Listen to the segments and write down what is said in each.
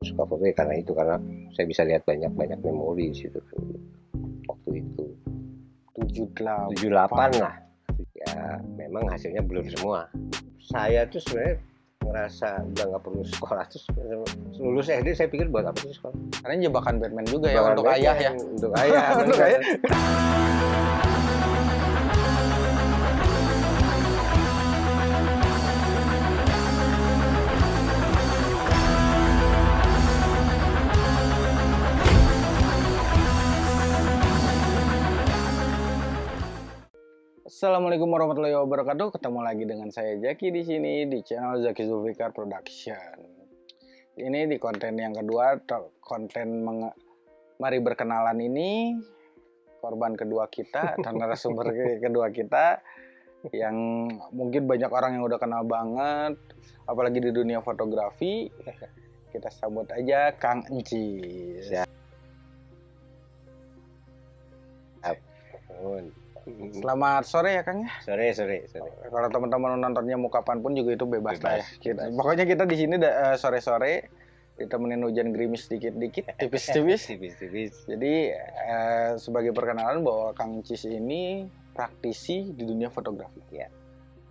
suka foto ya karena itu karena saya bisa lihat banyak banyak memori di situ waktu itu 78 78 lah. Ya memang hasilnya belum semua. Saya tuh sebenarnya ngerasa udah nggak perlu sekolah terus lulus SD saya pikir buat apa sih sekolah? Karena jebakan Batman juga ya untuk Batman, ayah ya. untuk ayah Untuk ayah. Assalamualaikum warahmatullahi wabarakatuh. Ketemu lagi dengan saya Jaki di sini di channel Zaki Zulfikar Production. Ini di konten yang kedua, konten menge- mari berkenalan ini korban kedua kita dan narasumber ke- kedua kita yang mungkin banyak orang yang udah kenal banget, apalagi di dunia fotografi. Kita sambut aja Kang Encis. Siap. Selamat sore ya Kang ya. sore sore sore Kalau teman-teman nontonnya mau kapan pun juga itu bebas, lah ya. Bebas, Kita, bebas. pokoknya kita di sini eh, sore-sore ditemenin hujan gerimis dikit-dikit, tipis-tipis. tipis tipis Jadi eh, sebagai perkenalan bahwa Kang Cis ini praktisi di dunia fotografi. Ya.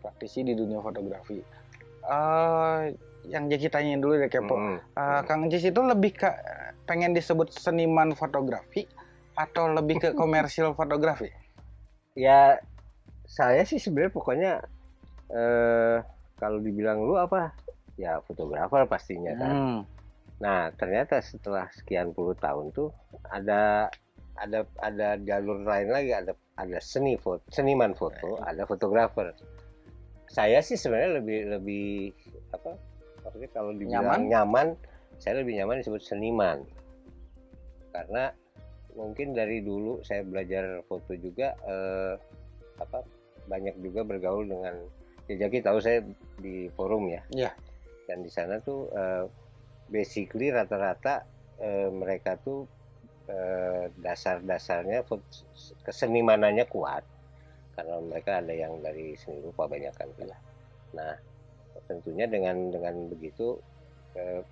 Praktisi di dunia fotografi. Eh, yang jadi tanyain dulu deh kepo. Hmm. Eh, Kang Cis itu lebih ke pengen disebut seniman fotografi atau lebih ke komersial fotografi? Ya saya sih sebenarnya pokoknya eh kalau dibilang lu apa ya fotografer pastinya kan Hmm. Nah, ternyata setelah sekian puluh tahun tuh ada ada ada jalur lain lagi, ada ada seni foto, seniman foto, ada fotografer. Saya sih sebenarnya lebih lebih apa? Maksudnya kalau dibilang nyaman, saya lebih nyaman disebut seniman. Karena mungkin dari dulu saya belajar foto juga eh, apa banyak juga bergaul dengan ya Jaki tahu saya di forum ya. Iya. Dan di sana tuh eh, basically rata-rata eh, mereka tuh eh, dasar-dasarnya kesenimanannya kuat karena mereka ada yang dari seni rupa banyak kan nah tentunya dengan dengan begitu eh,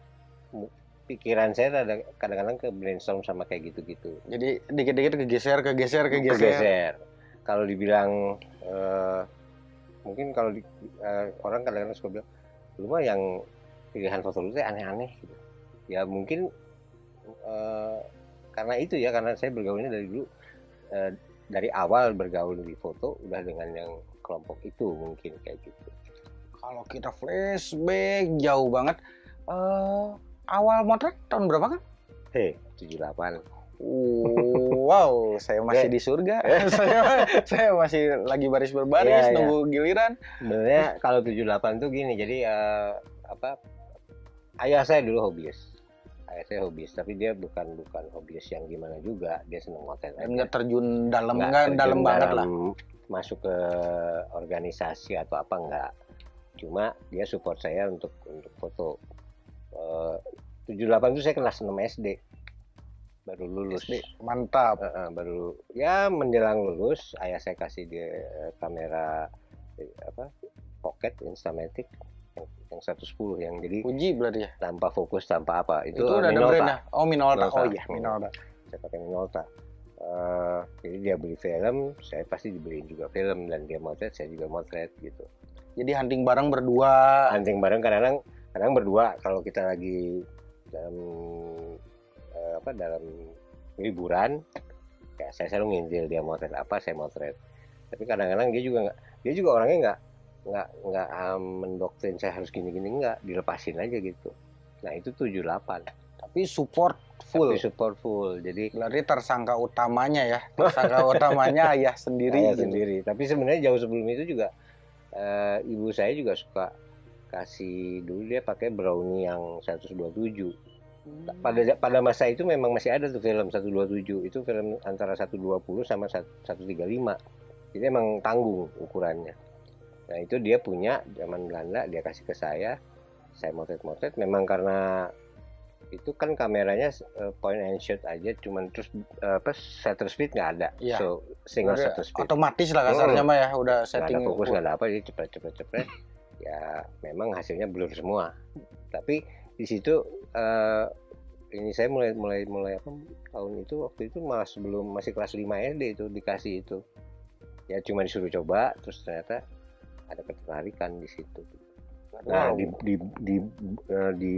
pikiran saya ada kadang-kadang ke brainstorm sama kayak gitu-gitu Jadi dikit-dikit kegeser, kegeser, kegeser. kegeser kalau dibilang eh, mungkin kalau di- eh, orang kadang-kadang suka bilang lu mah yang pilihan foto lu aneh-aneh gitu ya mungkin eh, karena itu ya karena saya bergaulnya dari dulu eh, dari awal bergaul di foto udah dengan yang kelompok itu mungkin kayak gitu Kalau kita flashback jauh banget. eh awal motret tahun berapa kan? heh 78 wow, saya masih Eh. di surga. saya, saya masih lagi baris berbaris Iya, iya. nunggu giliran. sebenarnya kalau 78 tuh gini jadi eh, apa ayah saya dulu hobis ayah saya hobis tapi dia bukan bukan hobis yang gimana juga dia seneng motor Dan nggak terjun dalam Nggak terjun dalam banget lah. dalam masuk ke organisasi atau apa enggak cuma dia support saya untuk untuk foto Eh, 78 itu saya kelas 6 SD baru lulus SD, Mantap. Eh, eh, baru ya menjelang lulus ayah saya kasih dia eh, kamera eh, apa pocket instamatic yang, yang 110 yang jadi Uji berarti ya. tanpa fokus tanpa apa itu, Itu, udah ada Minolta. brandnya. Oh Minolta. Minolta. Oh iya Minolta. saya pakai Minolta Eh, jadi dia beli film saya pasti dibeliin juga film dan dia motret saya juga motret gitu Jadi hunting bareng berdua. hunting bareng kadang-kadang kadang berdua kalau kita lagi dalam eh, apa dalam liburan ya saya selalu ngintil dia motret apa saya motret tapi kadang-kadang dia juga nggak dia juga orangnya nggak nggak nggak ah, mendoktrin saya harus gini-gini nggak dilepasin aja gitu nah itu 78 Tapi support full. tapi support full jadi Berarti tersangka utamanya ya. Tersangka utamanya ayah sendiri. saya gitu. sendiri tapi sebenarnya jauh sebelum itu juga eh, ibu saya juga suka kasih dulu dia pakai brownie yang 127 Hmm. pada pada masa itu memang masih ada tuh film 127 itu film antara 120 sama 135 jadi emang tanggung ukurannya. Nah itu dia punya zaman Belanda dia kasih ke saya. Saya motret-motret. Memang karena itu kan kameranya eh, point and shoot aja. Cuman terus eh, apa shutter speed nggak ada. Iya. so single Udah shutter speed. Otomatis lah kasarnya mah ya. Udah setting. ada fokus nggak ada apa jadi cepet cepet cepet ya memang hasilnya blur semua tapi di situ eh, ini saya mulai mulai mulai apa tahun itu waktu itu malah sebelum masih kelas 5 SD itu dikasih itu ya cuma disuruh coba terus ternyata ada ketertarikan di situ nah Wow. di di di eh, di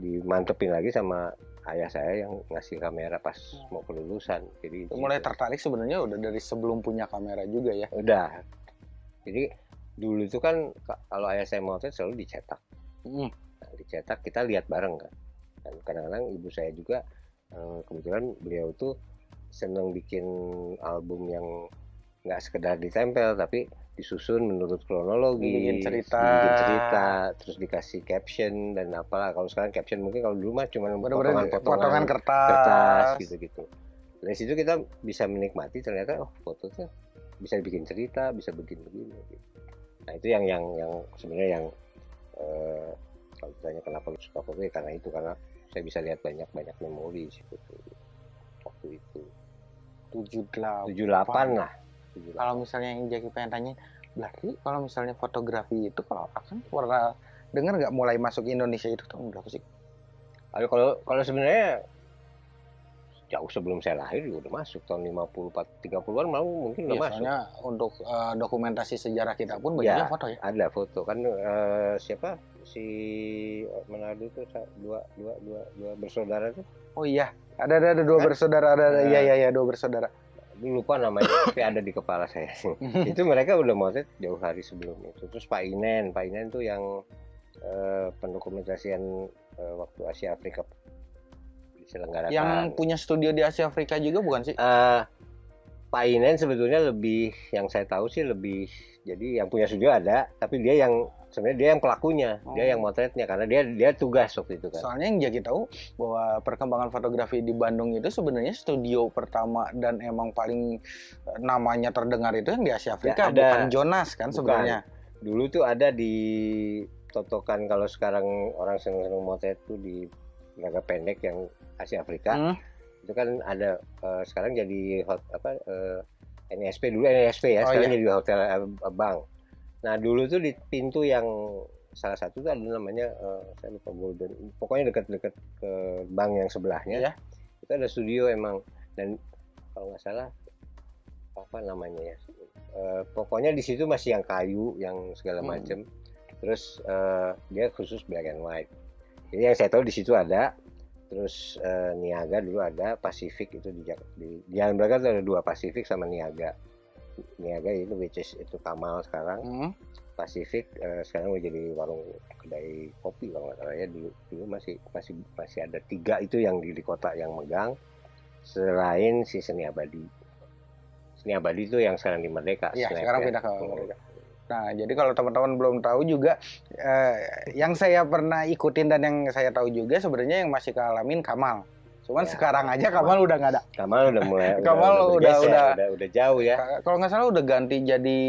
dimantepin lagi sama ayah saya yang ngasih kamera pas mau kelulusan jadi Itu mulai gitu. tertarik sebenarnya udah dari sebelum punya kamera juga ya. udah jadi dulu itu kan ka- kalau ayah saya motret selalu dicetak Mm. Nah, dicetak kita lihat bareng kan dan kadang-kadang ibu saya juga eh, kebetulan beliau tuh seneng bikin album yang nggak sekedar ditempel tapi disusun menurut kronologi Dibikin cerita. cerita terus dikasih caption dan apalah kalau sekarang caption mungkin kalau dulu mah cuma potongan-potongan potongan kertas. kertas gitu-gitu dari situ kita bisa menikmati ternyata oh foto tuh bisa bikin cerita bisa begini-begini gitu. Nah itu yang yang yang sebenarnya yang eh, kalau ditanya kenapa lu suka ya karena itu karena saya bisa lihat banyak banyak memori situ tuh. waktu itu 78. 78 lah 78. Kalau misalnya yang Jackie pengen tanya, berarti kalau misalnya fotografi itu kalau akan pernah dengar nggak mulai masuk Indonesia itu tahun berapa sih? Kalau kalau kalau sebenarnya jauh sebelum saya lahir juga udah masuk tahun 50 30-an malah mungkin udah Iya, masuk soalnya untuk eh, dokumentasi sejarah kita pun banyaknya Ya. foto ya. ada foto kan eh, siapa si Manado itu dua dua dua dua bersaudara tuh Oh iya, ada ada, ada dua Kan? bersaudara, ada, ada Nah. iya iya iya dua bersaudara. Lupa namanya tapi ada di kepala saya itu mereka udah motret jauh hari sebelum itu terus Pak Inen Pak Inen tuh yang eh, pendokumentasian eh, waktu Asia Afrika diselenggarakan yang punya studio di Asia Afrika juga bukan sih? Eh, Pak Inen sebetulnya lebih yang saya tahu sih lebih jadi yang punya studio ada tapi dia yang sebenarnya dia yang pelakunya dia Oh. yang motretnya karena dia dia tugas waktu itu kan Soalnya yang Jackie tahu bahwa perkembangan fotografi di Bandung itu sebenarnya studio pertama dan emang paling eh, namanya terdengar itu yang di Asia Afrika, Ya, ada. bukan Jonas kan Bukan. sebenarnya. dulu tuh ada di totokan kalau sekarang orang seneng-seneng motret tuh di naga pendek yang Asia Afrika Hmm. itu kan ada eh, sekarang jadi hot apa eh, NSP dulu NSP ya Oh, sekarang iya. jadi hotel eh, bank nah dulu tuh di pintu yang salah satu tuh ada namanya eh, saya lupa Golden pokoknya dekat-dekat ke bank yang sebelahnya Iya. itu ada studio emang dan kalau nggak salah apa namanya ya Eh, pokoknya di situ masih yang kayu yang segala Hmm. macam terus eh, dia khusus black and white jadi yang saya tahu di situ ada terus eh, Niaga dulu ada Pacific itu di, di, di Jalan Braga ada dua Pacific sama Niaga Niaga itu which is itu Kamal sekarang Hmm. Pacific eh, sekarang udah jadi warung kedai kopi kalau nggak salah ya dulu dulu masih masih masih ada tiga itu yang di, di kota yang megang selain si Seni Abadi Seni Abadi itu yang sekarang di Merdeka Snap sekarang ya. pindah ke Merdeka. Nah, jadi kalau teman-teman belum tahu juga, eh, yang saya pernah ikutin dan yang saya tahu juga sebenarnya yang masih kealamin Kamal. Cuman Ya, sekarang aja Kamal udah nggak ada. Kamal udah mulai Kamal udah- bergeser, udah- udah udah jauh ya Kalau nggak salah udah ganti jadi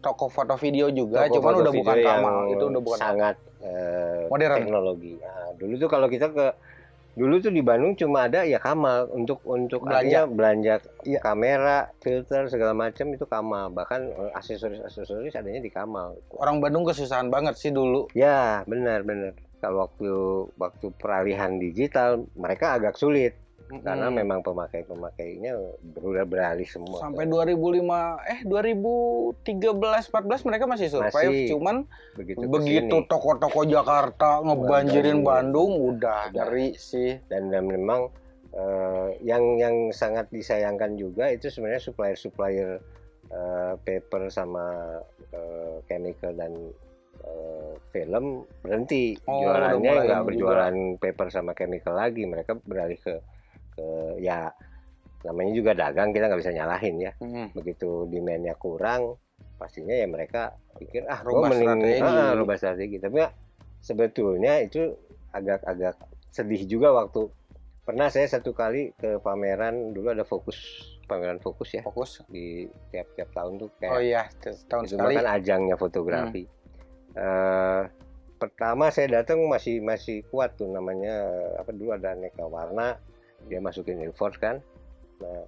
toko foto video juga, Toko cuman udah bukan Kamal. Itu udah bukan sangat eh, Modern. teknologi. Nah, dulu tuh kalau kita ke dulu tuh di Bandung cuma ada ya Kamal untuk untuk Belanja. belanja Iya. kamera, filter segala macam itu Kamal. Bahkan eh, aksesoris-aksesoris adanya di Kamal. Orang Bandung kesusahan banget sih dulu. Ya, benar benar. Kalau waktu waktu peralihan digital mereka agak sulit karena Hmm. memang pemakai-pemakainya udah beralih semua. sampai ke 2005 eh 2013 14 mereka masih survive Masih cuman begitu toko-toko Jakarta ngebanjirin Bandung. Bandung udah ngeri sih. dan, dan memang eh, yang yang sangat disayangkan juga itu sebenarnya supplier supplier paper sama eh, chemical dan film berhenti Oh, jualannya nggak juga. berjualan paper sama chemical lagi mereka beralih ke ke ya namanya juga dagang kita nggak bisa nyalahin ya Hmm. begitu demandnya kurang pastinya ya mereka pikir ah Rubah mending strategi. ah, rubah strategi tapi ya, sebetulnya itu agak-agak sedih juga waktu pernah saya satu kali ke pameran dulu ada fokus pameran fokus ya Fokus. di tiap-tiap tahun tuh Oh kayak iya, tahun itu sekali. kan ajangnya fotografi Eh, pertama saya datang masih masih kuat tuh namanya apa dulu ada aneka warna dia masukin Ilford kan. Nah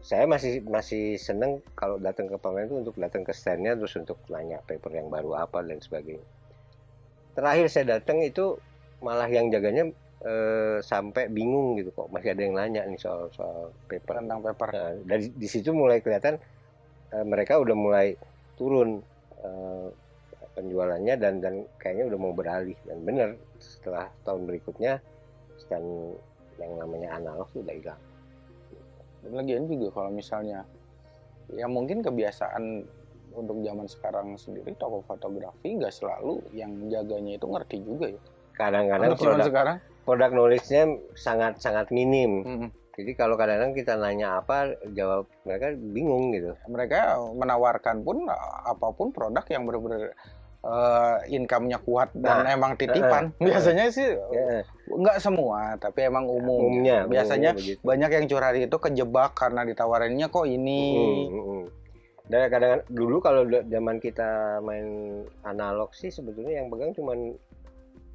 saya masih masih seneng kalau datang ke pameran itu untuk datang ke standnya terus untuk nanya paper yang baru apa dan sebagainya. Terakhir saya datang itu malah yang jaganya eh, sampai bingung gitu kok masih ada yang nanya nih soal soal paper. tentang paper. Nah, dari di situ mulai kelihatan eh, mereka udah mulai turun eh, penjualannya dan dan kayaknya udah mau beralih. Dan bener setelah tahun berikutnya stand yang namanya analog tuh udah hilang. dan lagian juga kalau misalnya ya mungkin kebiasaan untuk zaman sekarang sendiri toko fotografi nggak selalu yang jaganya itu ngerti juga ya Kadang-kadang produk sekarang produk knowledge-nya sangat sangat minim. mm, Jadi kalau kadang-kadang kita nanya apa, jawab mereka bingung gitu. mereka menawarkan pun uh, apa pun produk yang benar-benar uh, income-nya kuat dan Nah, emang titipan biasanya sih Ya, nggak semua tapi emang umum umumnya biasanya begitu. banyak yang curhat itu kejebak karena ditawarinnya kok ini Mm, mm, mm. Dan kadang dulu kalau zaman kita main analog sih sebetulnya yang pegang cuman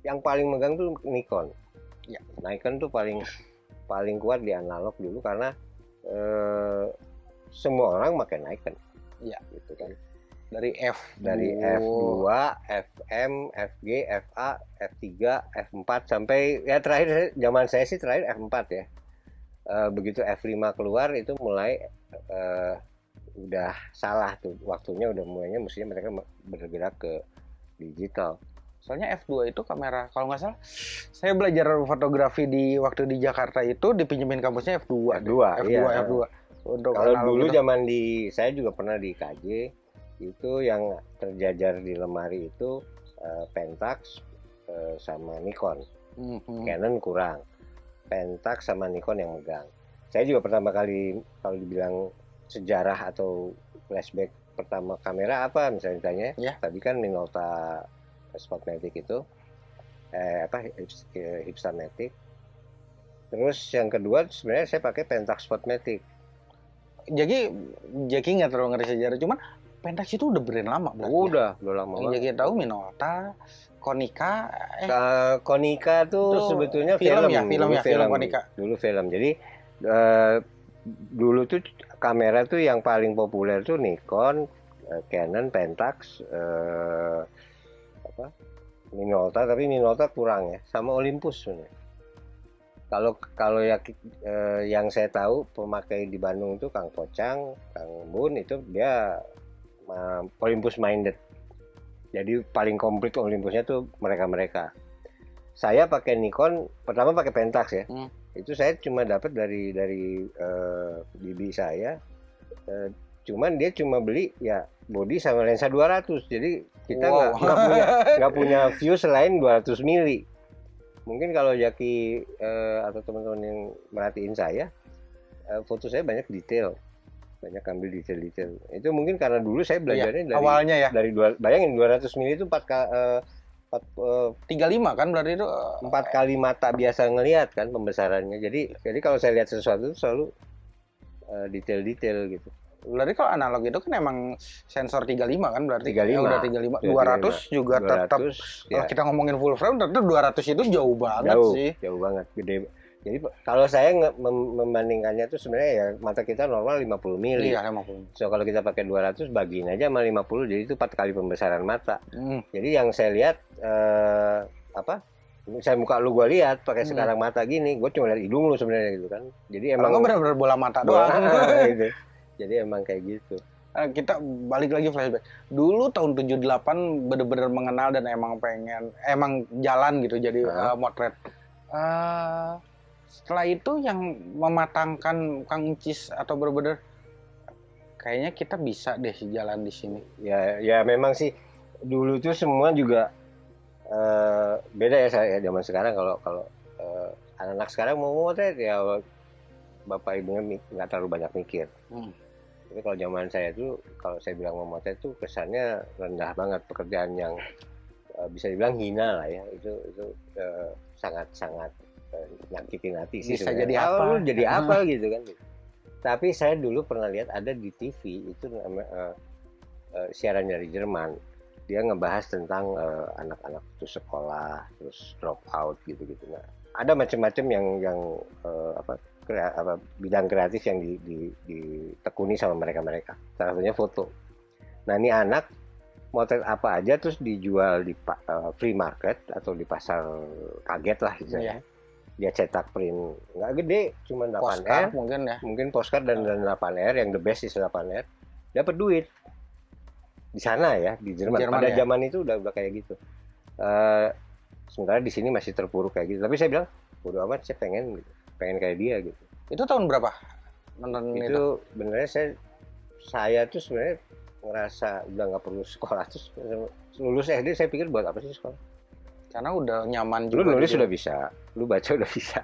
yang paling megang tuh Nikon. Ya. Nikon tuh paling paling kuat di analog dulu karena eh, semua orang pakai Nikon. Ya. Gitu kan. Dari F Dari F2, FM, FG, FA, F3, F4 sampai ya terakhir zaman saya sih terakhir F4 ya. Eh, begitu F5 keluar itu mulai eh, udah salah tuh waktunya udah mulainya mestinya mereka bergerak ke digital. Soalnya F2 itu kamera, kalau nggak salah, saya belajar fotografi di waktu di Jakarta itu dipinjemin kampusnya F2. deh. F2, F2, iya. F2. Untuk Kalau dulu zaman di saya juga pernah di KJ itu yang terjajar di lemari itu eh, Pentax eh, sama Nikon. Mhm. Canon kurang. Pentax sama Nikon yang megang. Saya juga pertama kali kalau dibilang sejarah atau flashback pertama kamera apa misalnya ditanya, Ya. tadi kan Minolta Spotmatic itu eh apa Hips- Hipstamatic. Terus yang kedua sebenarnya saya pakai Pentax Spotmatic. Jadi Jaki nggak terlalu ngerti sejarah, cuman Pentax itu udah brand lama berarti. ya? Udah, udah lama Yang banget. Jaki tahu Minolta, Konica, eh Ka- Konica tuh Itu sebetulnya film film, ya, film dulu ya, film Konica. Dulu film. Jadi eh, dulu tuh kamera tuh yang paling populer tuh Nikon, eh, Canon, Pentax, eh, apa? Minolta, tapi Minolta kurang ya, sama Olympus sebenarnya. Kalau kalau ya eh, yang saya tahu pemakai di Bandung itu Kang Pocang, Kang Bun itu dia eh, Olympus minded. Jadi paling komplit Olympusnya tuh mereka-mereka. Saya pakai Nikon, pertama pakai Pentax ya. Hmm. Itu saya cuma dapat dari dari eh, bibi saya. Eh, cuman dia cuma beli ya body sama lensa 200. Jadi kita nggak Wow. nggak punya nggak punya view selain 200 mili. Mungkin kalau Jaki eh, atau teman-teman yang merhatiin saya, eh, foto saya banyak detail, banyak ambil detail-detail. Itu mungkin karena dulu saya belajarnya dari awalnya ya. dari dua, bayangin 200 mili itu empat eh, empat, eh, 35 kan berarti itu eh, empat kali mata biasa ngelihat kan pembesarannya. Jadi jadi kalau saya lihat sesuatu itu selalu detail-detail gitu. Berarti kalau analog itu kan emang sensor 35 kan berarti 35. Ya, udah 35. 200 juga tetap 200 kalau ya, kita ngomongin full frame tentu 200 itu jauh banget jauh, sih. jauh banget, gede. Jadi kalau saya mem- membandingkannya tuh sebenarnya ya mata kita normal 50 mili. Iya, 50. So kalau kita pakai 200 bagiin aja sama 50 jadi itu empat kali pembesaran mata. Hmm. Jadi yang saya lihat eh, apa? Saya muka lu gua lihat pakai Hmm. sekarang mata gini, gue cuma lihat hidung lu sebenarnya gitu kan. Jadi Emang emang benar-benar bola mata bola, doang. gitu. Jadi emang kayak gitu. Nah, kita balik lagi flashback. Dulu tahun 78 bener-bener mengenal dan emang pengen emang jalan gitu jadi Hah? eh, motret. Eh, setelah itu yang mematangkan Kang Cis atau bener-bener kayaknya kita bisa deh jalan di sini. Ya ya memang sih dulu tuh semua juga eh, beda ya saya zaman sekarang kalau kalau eh, anak-anak sekarang mau motret ya bapak ibunya nggak terlalu banyak mikir. Hmm. Tapi kalau zaman saya tuh kalau saya bilang mau motret tuh kesannya rendah banget pekerjaan yang eh, bisa dibilang hina lah ya itu itu sangat sangat eh, nyakitin hati sih. Bisa jadi apa? lu jadi apa gitu kan? Tapi saya dulu pernah lihat ada di TV itu eh, eh, siaran dari Jerman. Dia ngebahas tentang eh, anak-anak itu sekolah terus drop out gitu-gitu. Nah, ada macam-macam yang yang eh, apa krea- apa bidang kreatif yang di, di- ditekuni sama mereka-mereka. Salah satunya foto. Nah ini anak motret apa aja terus dijual di eh, free market atau di pasar kaget lah gitu Iya. Dia cetak print. Nggak gede cuma 8 R. Postcard mungkin ya. mungkin postcard dan, dan 8 R yang the best is 8 R. Dapat duit. Di sana ya di Jerman, Jerman pada ya. zaman itu udah udah kayak gitu. Eh, sementara di sini masih terpuruk kayak gitu. Tapi saya bilang bodo amat saya pengen gitu. pengen kayak dia gitu. Itu tahun berapa? Nonton itu. itu sebenarnya saya saya tuh sebenarnya ngerasa udah nggak perlu sekolah. Terus lulus SD saya pikir buat apa sih sekolah Karena udah nyaman lu juga. nulis di- udah bisa lu baca udah bisa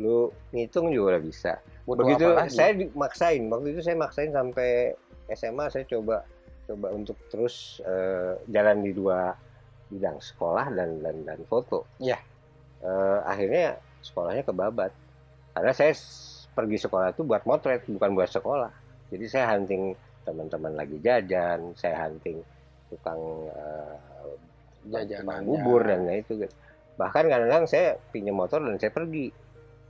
lu ngitung juga udah bisa. Butuh begitu saya maksain waktu itu saya maksain sampai SMA saya coba coba untuk terus eh, jalan di dua bidang sekolah dan dan dan foto. Iya. Eh, akhirnya sekolahnya kebabat. Karena saya pergi sekolah itu buat motret bukan buat sekolah. Jadi saya hunting teman-teman lagi jajan saya hunting tukang eh, Jajanannya. tukang bubur dan lain itu gitu. bahkan kadang-kadang saya pinjam motor dan saya pergi.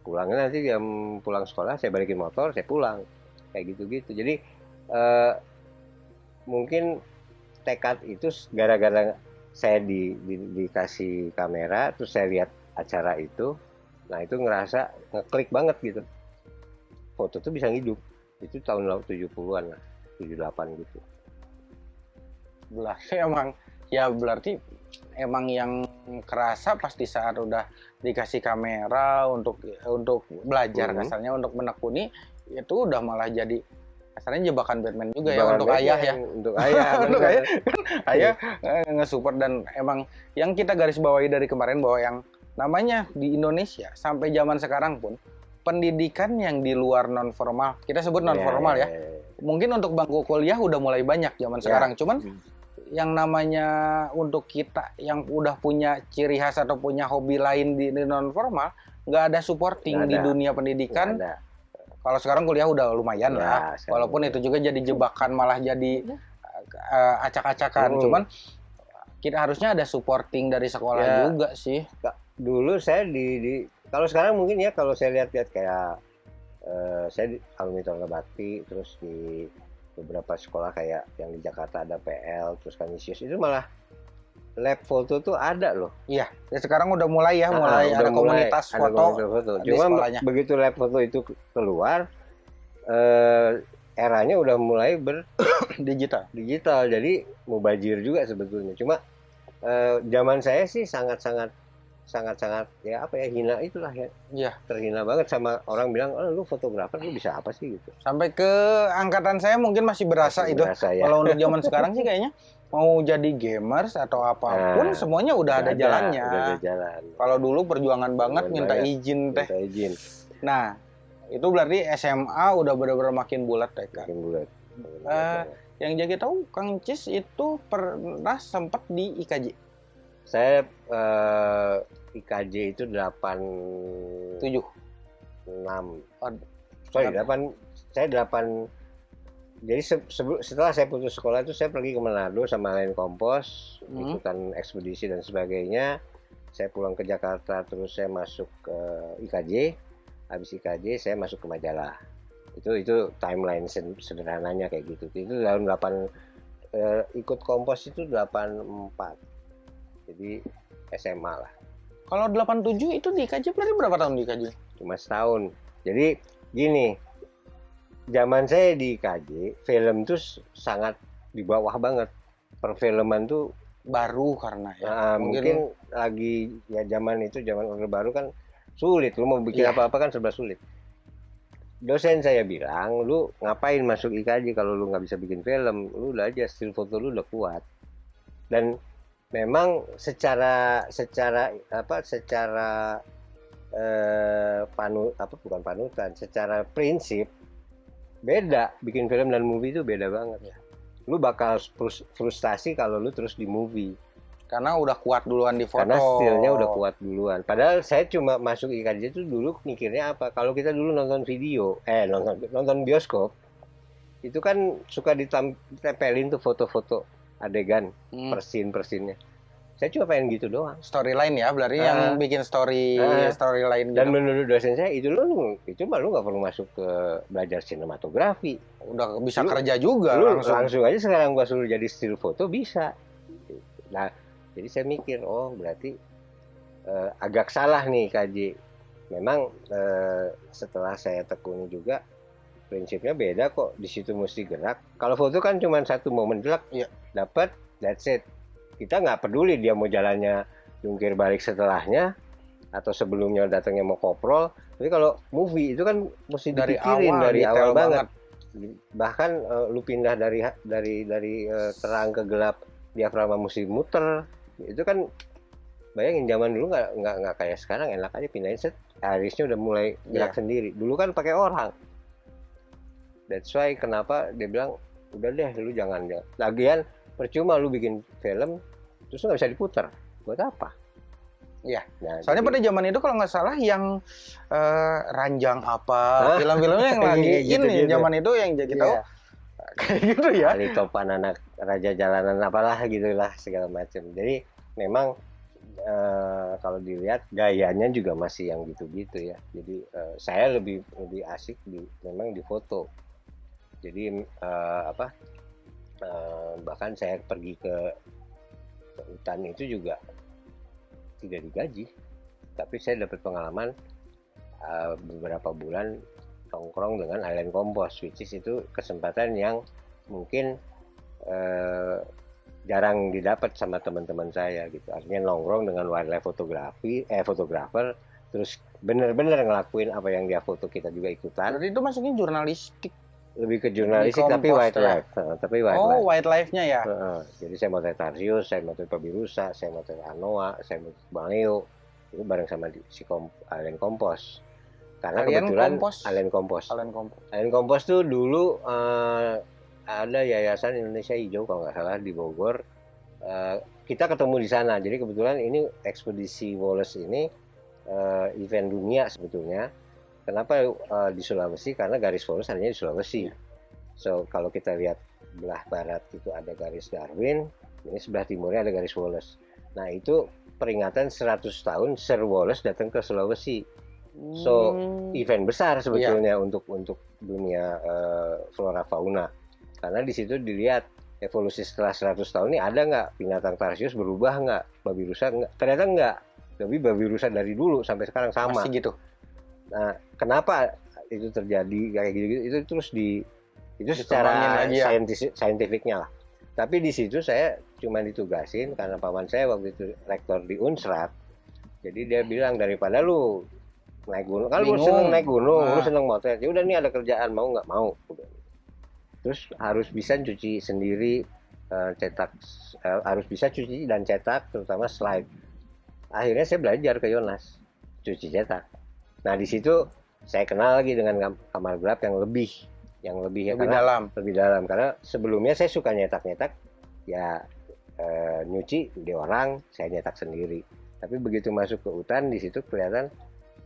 Pulangnya nanti jam pulang sekolah saya balikin motor saya pulang. Kayak gitu-gitu. Jadi eh, mungkin tekad itu gara-gara saya di, di- dikasih kamera terus saya lihat acara itu nah itu ngerasa ngeklik banget gitu. Foto tuh bisa hidup itu tahun 70-an lah 78 gitu. Berarti emang ya berarti emang yang kerasa pasti saat udah dikasih kamera untuk untuk belajar Mhm. kasarnya untuk menekuni itu udah malah jadi kasarnya jebakan Batman juga ya Bahkan untuk Batman, ayah ya untuk ayah Untuk ayah. ayah eh, nge-support dan emang yang kita garis bawahi dari kemarin bahwa yang namanya di Indonesia sampai zaman sekarang pun pendidikan yang di luar non formal kita sebut non formal ya mungkin untuk bangku kuliah udah mulai banyak zaman Ya. sekarang cuman Hmm. Yang namanya untuk kita yang udah punya ciri khas atau punya hobi lain di, non formal nggak ada supporting Nggak di ada. dunia pendidikan ada. kalau sekarang kuliah udah lumayan Ya, lah walaupun itu juga jadi jebakan malah jadi eh, acak-acakan Hmm. cuman kita harusnya ada supporting dari sekolah Ya. juga sih dulu saya di, di kalau sekarang mungkin ya kalau saya lihat-lihat kayak eh, saya di alumni Tonga Bakti terus di beberapa sekolah kayak yang di Jakarta ada PL terus Kanisius itu malah lab foto tuh ada loh iya ya sekarang udah mulai ya Ah, mulai udah ada komunitas ada foto komunitas foto. Cuma sekolahnya. begitu lab foto itu keluar eh, eranya udah mulai ber digital digital jadi mubajir juga sebetulnya cuma eh, zaman saya sih sangat-sangat sangat-sangat ya apa ya hina itulah ya Iya. terhina banget sama orang bilang oh lu fotografer lu bisa apa sih gitu sampai ke angkatan saya mungkin masih berasa Masih itu berasa ya Kalau untuk zaman sekarang sih kayaknya mau jadi gamers atau apa pun Nah, semuanya udah ada jalannya. udah ada jalan Kalau dulu perjuangan banget Perjuangan minta banget. izin teh. minta izin Nah, itu berarti SMA udah benar-benar makin bulat teh Kak. makin bulat Eh, Yang jadi tahu Kang Cis itu pernah sempat di IKJ saya eh, IKJ itu 8 7. 6 Oh, sorry delapan. 8 saya 8 jadi se- setelah saya putus sekolah itu saya pergi ke Manado sama lain kompos Hmm. ikutan ekspedisi dan sebagainya. Saya pulang ke Jakarta terus saya masuk ke IKJ habis IKJ saya masuk ke majalah. Itu itu timeline sederhananya kayak gitu. Itu tahun 8 eh, ikut kompos itu 84 jadi SMA lah Kalau 87 itu di IKJ berarti berapa tahun di IKJ? cuma setahun. Jadi gini, zaman saya di KJ, film tuh s- sangat di bawah banget. Perfilman tuh Baru karena ya. ah, mungkin, lagi ya zaman itu zaman orde baru kan sulit. Lu mau bikin Iya. apa-apa kan serba sulit. Dosen saya bilang, lu ngapain masuk IKJ kalau lu nggak bisa bikin film? Lu udah aja still foto lu udah kuat. Dan memang secara secara apa secara eh, panu apa bukan panutan secara prinsip beda. Bikin film dan movie itu beda banget. Ya. lu bakal frus- frustasi kalau lu terus di movie. Karena udah kuat duluan di foto. karena stylenya udah kuat duluan. Padahal saya cuma masuk IKJ itu dulu mikirnya apa? Kalau kita dulu nonton video eh nonton nonton bioskop itu kan suka ditempelin tuh foto-foto adegan Hmm. persin persinnya saya cuma pengen gitu doang storyline ya berarti Ah. yang bikin story Ah. storyline dan gitu. menurut dosen saya itu lu itu mah lu nggak perlu masuk ke belajar sinematografi udah bisa Lu- kerja juga lu langsung. langsung. aja sekarang gua suruh jadi still foto bisa nah jadi saya mikir oh berarti eh, agak salah nih KJ memang eh, setelah saya tekuni juga prinsipnya beda kok di situ mesti gerak kalau foto kan cuma satu momen gerak Iya. Dapat that's it. Kita nggak peduli dia mau jalannya jungkir balik setelahnya atau sebelumnya datangnya mau koprol. Tapi kalau movie itu kan mesti Dari dipikirin awal, dari awal banget. banget. bahkan eh, lu pindah dari dari dari eh, terang ke gelap diafragma mesti muter. Itu kan bayangin zaman dulu nggak nggak nggak kayak sekarang. Enak aja pindahin set. Irisnya udah mulai gerak Iya. sendiri. Dulu kan pakai orang. That's why kenapa dia bilang udah deh lu jangan jangan. Lagian percuma lu bikin film terus nggak bisa diputar buat apa Iya. nah, Soalnya jadi- pada zaman itu kalau nggak salah yang eh, ranjang apa film-filmnya yang lagi Iya, ini gitu-gitu. zaman itu yang jadi tahu Iya. kayak gitu ya. Ali Topan anak raja jalanan apalah gitulah segala macam. Jadi memang eh, kalau dilihat gayanya juga masih yang gitu-gitu ya. Jadi eh, saya lebih lebih asik di memang di foto. Jadi eh, apa? Eh, bahkan saya pergi ke, ke hutan itu juga tidak digaji, tapi saya dapat pengalaman eh, beberapa bulan nongkrong dengan Island Compos, which is itu kesempatan yang mungkin eh, jarang didapat sama teman-teman saya gitu. Artinya nongkrong dengan wildlife fotografi, eh fotografer, terus bener-bener ngelakuin apa yang dia foto kita juga ikutan. Itu masuknya jurnalistik. Lebih ke jurnalistik tapi wildlife, Eh, tapi wildlife. Oh, wildlife-nya ya. Heeh. jadi saya motret Tarsius, saya motret Pabirusa, saya motret Anoa, saya motret Bang Leo. Itu bareng sama di, si kom, Alen Kompos. Karena Kalian kebetulan Kompos? Alen Kompos. Kalian kompos. Alen Kompos tuh dulu eh, ada Yayasan Indonesia Hijau kalau nggak salah di Bogor. Eh, kita ketemu di sana. Jadi kebetulan ini ekspedisi Wallace ini eh, event dunia sebetulnya. Kenapa eh, di Sulawesi? Karena garis Wallace adanya di Sulawesi. So kalau kita lihat belah barat itu ada garis Darwin, ini sebelah timurnya ada garis Wallace. Nah itu peringatan 100 tahun Sir Wallace datang ke Sulawesi. So, Hmm. Event besar sebetulnya untuk untuk dunia eh, flora fauna. Karena di situ dilihat evolusi setelah 100 tahun ini ada nggak binatang tarsius berubah nggak, babi rusa nggak? Ternyata nggak. Tapi babi rusa dari dulu sampai sekarang sama. masih gitu. Nah, kenapa itu terjadi kayak gitu, itu terus di itu secara ya. saintis saintifiknya lah. Tapi di situ saya cuma ditugasin karena paman saya waktu itu rektor di Unsrat. Jadi dia bilang daripada lu naik gunung, kalau lu seneng naik gunung, lu Nah. seneng motret, ya udah nih ada kerjaan mau nggak mau. Terus harus bisa cuci sendiri, eh, cetak, eh, harus bisa cuci dan cetak, terutama slide. Akhirnya saya belajar ke Yonas, cuci cetak. Nah di situ saya kenal lagi dengan kam- kamar gelap yang lebih, yang lebih ya Lebih karena dalam. lebih dalam karena sebelumnya saya suka nyetak-nyetak ya eh, nyuci di orang saya nyetak sendiri tapi begitu masuk ke hutan di situ kelihatan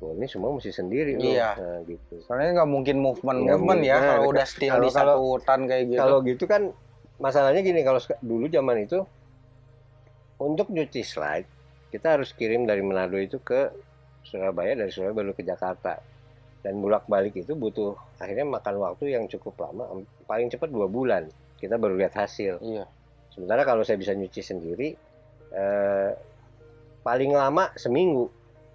oh ini semua mesti sendiri loh Iya. Nah, gitu Soalnya nggak mungkin movement Nggak movement ya mungkin. kalau Nah, udah still kalau- di satu hutan kayak gitu. kalau gitu kan masalahnya gini kalau dulu zaman itu untuk nyuci slide kita harus kirim dari Manado itu ke Surabaya dari Surabaya baru ke Jakarta dan bolak balik itu butuh akhirnya makan waktu yang cukup lama paling cepat dua bulan kita baru lihat hasil Iya. sementara kalau saya bisa nyuci sendiri eh, paling lama seminggu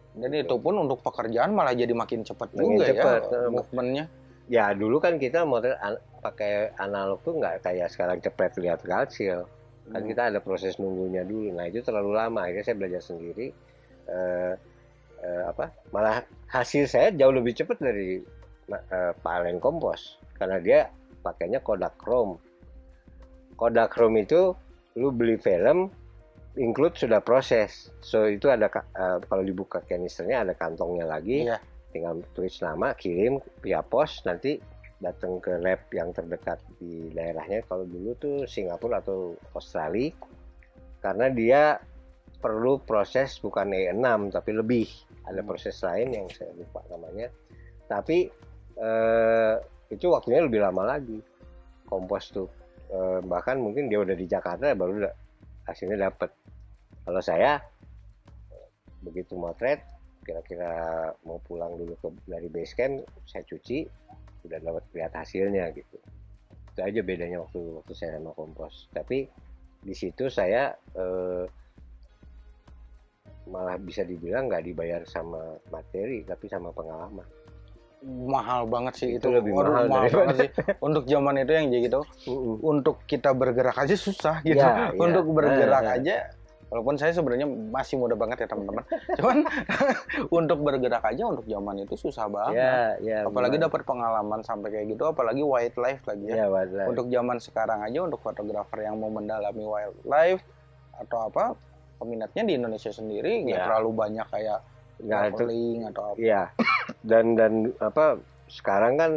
Jadi itu pun untuk pekerjaan malah jadi makin cepat juga cepat. ya movementnya. ya dulu kan kita model an- pakai analog tuh nggak kayak sekarang cepet lihat kalsil kan Hmm. kita ada proses nunggunya dulu nah itu terlalu lama akhirnya saya belajar sendiri eh, eh, apa? Malah hasil saya jauh lebih cepat dari eh, Kompos. Karena dia pakainya Kodak Chrome. Kodak Chrome itu lu beli film include sudah proses. So itu ada eh, kalau dibuka kanisternya ada kantongnya lagi. Iya. tinggal tulis nama kirim via pos nanti datang ke lab yang terdekat di daerahnya. Kalau dulu tuh Singapura atau Australia. Karena dia perlu proses bukan E6 tapi lebih. Ada Hmm. proses lain yang saya lupa namanya. Tapi eh, itu waktunya lebih lama lagi. Kompos tuh. Eh, bahkan mungkin dia udah di Jakarta baru da- hasilnya dapat kalau saya begitu motret kira-kira mau pulang dulu ke dari base camp saya cuci udah dapat lihat hasilnya gitu. Itu aja bedanya waktu waktu saya sama kompos. Tapi di situ saya eh, malah bisa dibilang nggak dibayar sama materi tapi sama pengalaman. Mahal banget sih itu, Itu. lebih Waduh, mahal mahal daripada- banget sih. Untuk zaman itu yang jadi gitu untuk kita bergerak aja susah gitu. Ya, ya. untuk bergerak Eh, eh. aja walaupun saya sebenarnya masih muda banget ya teman-teman. Cuman untuk bergerak aja untuk zaman itu susah banget. Ya ya apalagi dapat pengalaman sampai kayak gitu apalagi wildlife lagi ya. Ya wadah. untuk zaman sekarang aja untuk fotografer yang mau mendalami wildlife atau apa peminatnya di Indonesia sendiri nggak Ya. terlalu banyak kayak nggak itu atau apa Iya. Dan dan apa sekarang kan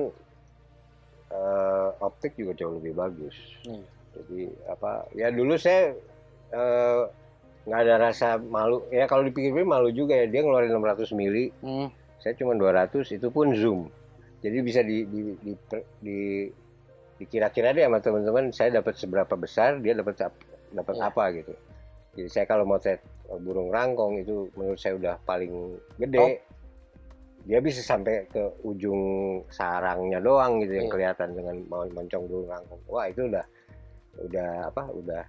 eh, optik juga jauh lebih bagus. Iya. Jadi apa ya dulu saya eh, nggak ada rasa malu. Ya kalau dipikir-pikir malu juga ya dia ngeluarin 600 mili, Hmm, saya cuma 200 itu pun zoom. Jadi bisa di di di, di, dikira-kira deh sama teman-teman saya dapat seberapa besar, dia dapat ap- dapat Iya. apa gitu. Jadi saya kalau motret eh, burung rangkong itu menurut saya udah paling gede. Dia bisa sampai ke ujung sarangnya doang gitu yang Iya. kelihatan dengan mon- moncong burung rangkong. Wah, itu udah udah apa? Udah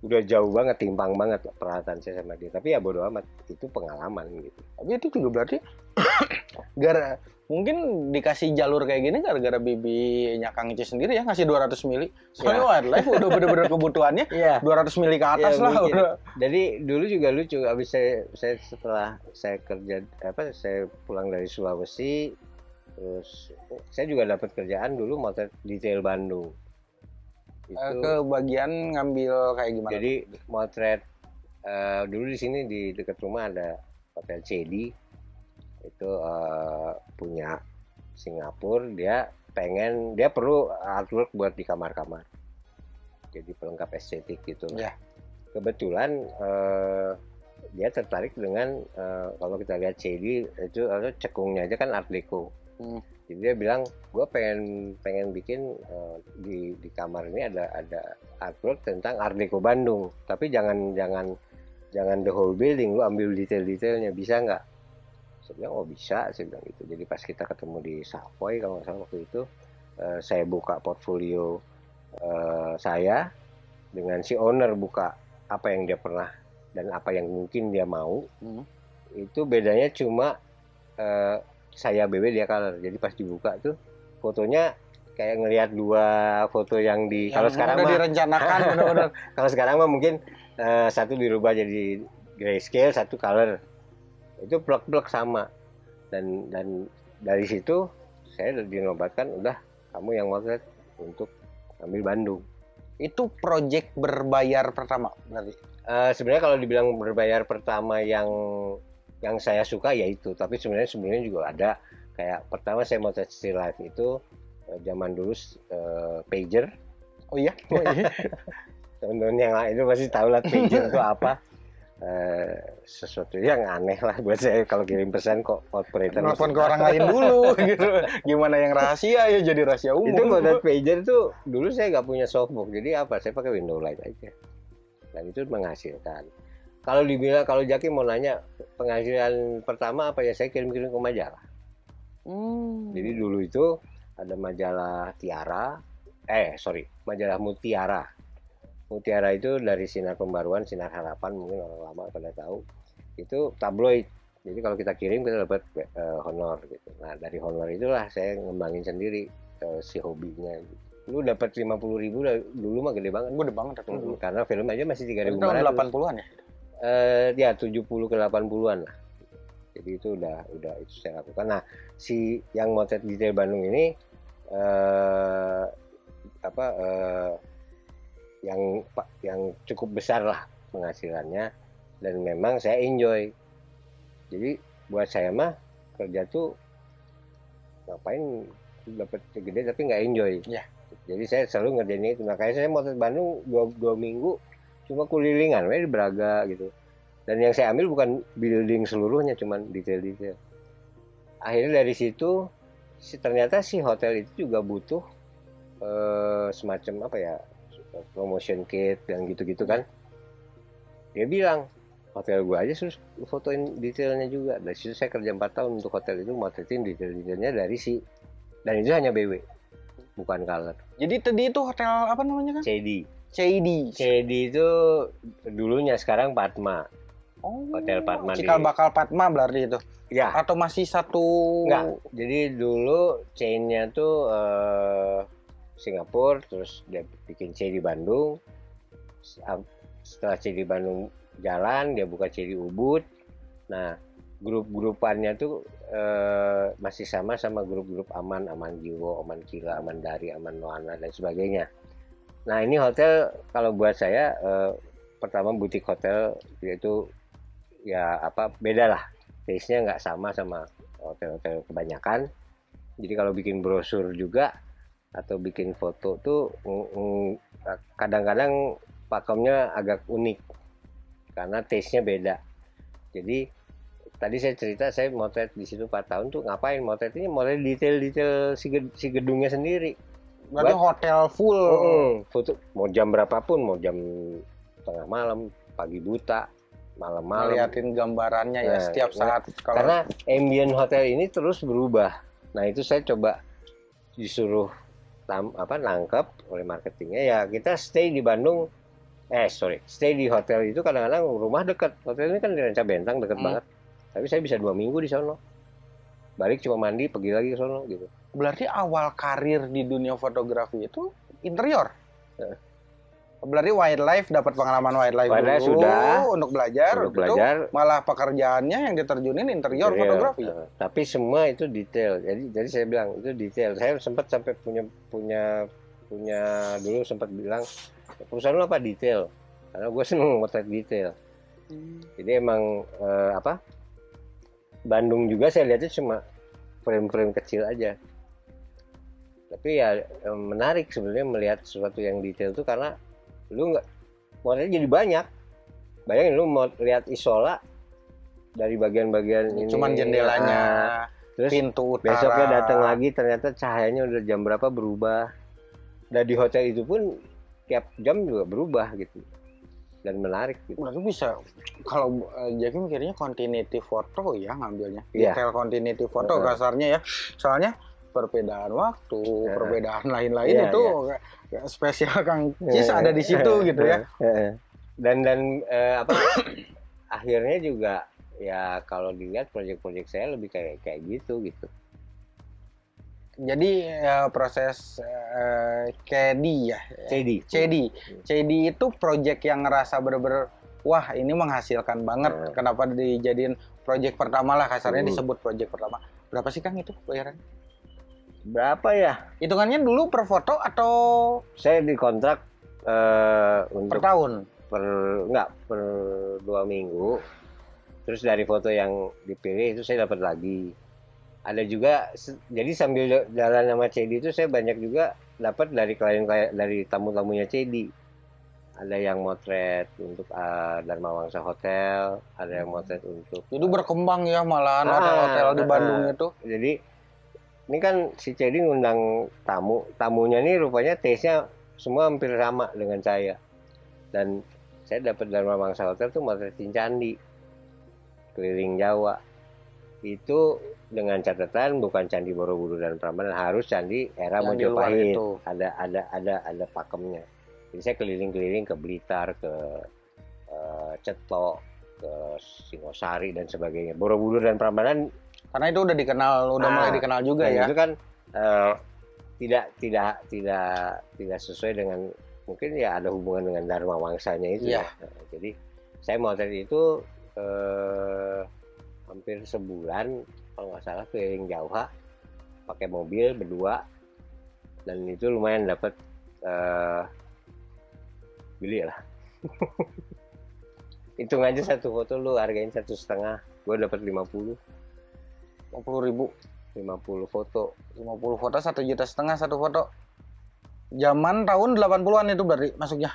udah jauh banget timpang banget peralatan saya sama dia. Tapi ya bodo amat, itu pengalaman gitu. tapi itu juga berarti gara mungkin dikasih jalur kayak gini gara-gara bibinya Kang Ici sendiri ya ngasih 200 mili soalnya Ya. wildlife udah bener-bener kebutuhannya Iya. 200 mili ke atas Ya, lah mungkin. udah Jadi dulu juga lucu abis saya, saya setelah saya kerja apa saya pulang dari Sulawesi terus saya juga dapat kerjaan dulu motret detail Bandung. Itu Eh, ke bagian ngambil kayak gimana jadi motret eh, dulu di sini di dekat rumah ada hotel CD itu eh, punya Singapura dia pengen dia perlu artwork buat di kamar-kamar. Jadi pelengkap estetik gitu Ya. kebetulan eh, dia tertarik dengan eh, kalau kita lihat CD itu apa, cekungnya aja kan art deco. Hmm. jadi dia bilang gue pengen pengen bikin eh, di di kamar ini ada ada artwork tentang art deco Bandung. Tapi jangan jangan jangan the whole building lu ambil detail-detailnya bisa nggak saya bilang oh bisa saya bilang gitu. Jadi pas kita ketemu di Savoy kalau nggak salah waktu itu eh, saya buka portfolio eh, saya dengan si owner buka apa yang dia pernah dan apa yang mungkin dia mau. Hmm. itu bedanya cuma eh, saya BB dia color. Jadi pas dibuka tuh fotonya kayak ngelihat dua foto yang di kalau Yang sekarang udah mah direncanakan bener-bener. Kalau sekarang mah mungkin eh, satu dirubah jadi grayscale satu color itu blok-blok sama. Dan dan dari situ saya dinobatkan udah kamu yang motret untuk ambil Bandung. Itu project berbayar pertama berarti? Eh, sebenarnya kalau dibilang berbayar pertama yang yang saya suka ya itu. Tapi sebenarnya sebelumnya juga ada. Kayak pertama saya mau still life itu eh, zaman dulu eh, pager. Oh iya? Oh, iya. teman-teman yang lain itu pasti tahu lah pager itu apa Eh, sesuatu yang aneh lah buat saya. Kalau kirim pesan kok operator nelfon ke orang lain dulu gitu. Gimana yang rahasia ya jadi rahasia umum. Itu buat pager tuh dulu saya nggak punya softbox jadi apa saya pakai window light aja. Dan itu menghasilkan. Kalau dibilang kalau Jaki mau nanya penghasilan pertama apa ya saya kirim-kirim ke majalah. Hmm. jadi dulu itu ada majalah Tiara eh sorry majalah Mutiara Mutiara itu dari sinar pembaruan sinar harapan mungkin orang lama pada tahu. Itu tabloid. Jadi kalau kita kirim kita dapat eh, honor gitu. Nah dari honor itulah saya ngembangin sendiri eh, si hobinya. Lu dapat 50.000 ribu dulu mah gede banget. Udah banget tapi dulu. Karena film aja masih Itu 3.500 tahun 80-an ya? Eh ya 70 ke 80-an lah. Jadi itu udah udah itu saya lakukan. Nah, si yang motret detail Bandung ini eh apa eh yang yang cukup besar lah penghasilannya dan memang saya enjoy. Jadi buat saya mah kerja tuh ngapain dapat gede tapi nggak enjoy. Iya. Jadi saya selalu ngerjain itu. Makanya saya motret Bandung dua, dua minggu cuma kulilingan di Braga gitu dan yang saya ambil bukan building seluruhnya cuman detail-detail akhirnya dari situ si ternyata si hotel itu juga butuh eh, semacam apa ya promotion kit dan gitu-gitu kan. Dia bilang hotel gua aja terus fotoin detailnya juga. Dari situ saya kerja 4 tahun untuk hotel itu motretin detail-detailnya dari si dan itu hanya BW bukan color. Jadi tadi itu hotel apa namanya kan CD CID CD itu dulunya sekarang Padma. Oh, Hotel Padma di- Cikal bakal Padma berarti itu. Ya, Atau masih satu enggak. Jadi dulu chainnya tuh eh, Singapura, terus dia bikin C di Bandung. Setelah C di Bandung jalan, dia buka C di Ubud. Nah, grup-grupannya tuh eh, masih sama sama grup-grup Aman, Aman Jiwo, Aman Kila, Aman Dari, Aman Noana dan sebagainya. Nah, ini hotel kalau buat saya eh, pertama butik hotel yaitu ya apa beda lah taste-nya nggak sama sama hotel-hotel kebanyakan. Jadi kalau bikin brosur juga atau bikin foto tuh kadang-kadang pakemnya agak unik karena taste-nya beda. Jadi tadi saya cerita saya motret di situ 4 tahun tuh ngapain motret ini motret detail-detail si, ged- si gedungnya sendiri. berarti hotel full. Mm, foto mau jam berapapun mau jam tengah malam pagi buta malam-malam Ngeliatin gambarannya ya Nah, setiap nah, saat kalau karena ambient hotel ini terus berubah. Nah itu saya coba disuruh tam, apa nangkep oleh marketingnya ya kita stay di Bandung. Eh sorry, stay di hotel itu kadang-kadang rumah dekat. Hotel ini kan di Ranca Bentang dekat Hmm. banget. Tapi saya bisa dua minggu di sono. Balik cuma mandi, pergi lagi ke sono gitu. berarti awal karir di dunia fotografi itu interior. Berarti wildlife dapat pengalaman wildlife, Wildlife dulu sudah. untuk belajar, Untuk belajar. malah pekerjaannya yang diterjunin interior, Interior. fotografi. Nah, tapi semua itu detail. Jadi jadi saya bilang itu detail. Saya sempat sampai punya punya punya dulu sempat bilang perusahaan lu apa detail. Karena gue seneng motret detail. Jadi emang eh, apa? Bandung juga saya lihatnya cuma frame-frame kecil aja. Tapi ya eh, menarik sebenarnya melihat sesuatu yang detail tuh karena lu nggak motretnya jadi banyak. Bayangin lu mau lihat isola dari bagian-bagian ini. Cuman jendelanya, ah, terus pintu utara. besoknya datang lagi ternyata cahayanya udah jam berapa berubah. Dan di hotel itu pun tiap jam juga berubah gitu. Dan menarik gitu. Berarti bisa kalau uh, Jaki mikirnya continuity foto ya ngambilnya. Iya. Detail continuity foto Heeh. kasarnya ya. Soalnya perbedaan waktu, Heeh. perbedaan lain-lain Iya, itu kayak spesial Kang Cis ada di situ gitu ya. Heeh. Dan dan eh, apa akhirnya juga ya kalau dilihat proyek-proyek saya lebih kayak kayak gitu gitu. Jadi ya, proses uh, KD ya. CD. CD. CD itu project yang ngerasa bener-bener wah ini menghasilkan banget. Hmm. Kenapa dijadiin project pertama lah kasarnya Hmm. disebut project pertama. Berapa sih Kang itu bayaran? Berapa ya? Hitungannya dulu per foto atau Saya dikontrak eh, per untuk tahun? per enggak per dua minggu. Terus dari foto yang dipilih itu saya dapat lagi. Ada juga jadi sambil jalan sama CD itu saya banyak juga dapat dari klien klien dari tamu-tamunya CD. Ada yang motret untuk uh, Dharma Wangsa Hotel, ada yang motret untuk Jadi berkembang ya malahan Ah, hotel-hotel di ah, Bandung ah. itu. jadi ini kan si Cedi ngundang tamu. Tamunya nih rupanya taste-nya semua hampir sama dengan saya. Dan saya dapat Dharma Mangsa Hotel tuh motretin candi keliling Jawa. Itu dengan catatan bukan candi Borobudur dan Prambanan harus candi era Yang Mojopahit. itu. ada ada ada ada pakemnya. Jadi saya keliling-keliling ke Blitar ke eh, Cetok ke Singosari dan sebagainya. Borobudur dan Prambanan Karena itu udah dikenal, udah Ah, mulai dikenal juga ya. itu kan eh, tidak tidak tidak tidak sesuai dengan mungkin ya ada hubungan dengan dharma wangsanya itu Iya. ya. Nah, jadi saya motret itu eh, hampir sebulan kalau nggak salah keliling Jawa pakai mobil berdua dan itu lumayan dapat eh beli lah. Hitung aja satu foto lu hargain satu setengah, gue dapat 50 50 ribu, 50 foto 50 foto satu juta setengah satu foto. Zaman tahun 80-an itu berarti masuknya.